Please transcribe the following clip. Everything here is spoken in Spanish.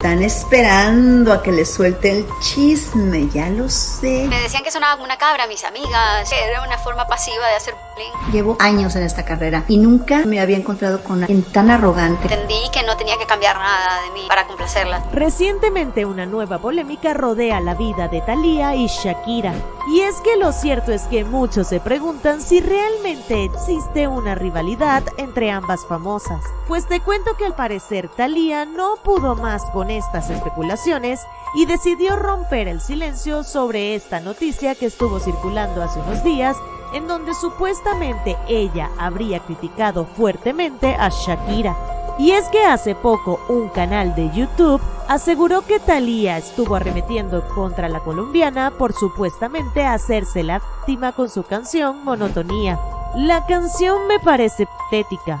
Están esperando a que les suelte el chisme, ya lo sé. Me decían que sonaba como una cabra, mis amigas. Era una forma pasiva de hacer bullying. Llevo años en esta carrera y nunca me había encontrado con alguien tan arrogante. Entendí que que Recientemente una nueva polémica rodea la vida de Thalía y Shakira. Y es que lo cierto es que muchos se preguntan si realmente existe una rivalidad entre ambas famosas. Pues te cuento que al parecer Thalía no pudo más con estas especulaciones y decidió romper el silencio sobre esta noticia que estuvo circulando hace unos días en donde supuestamente ella habría criticado fuertemente a Shakira. Y es que hace poco un canal de YouTube aseguró que Thalía estuvo arremetiendo contra la colombiana por supuestamente hacerse la víctima con su canción Monotonía. La canción me parece patética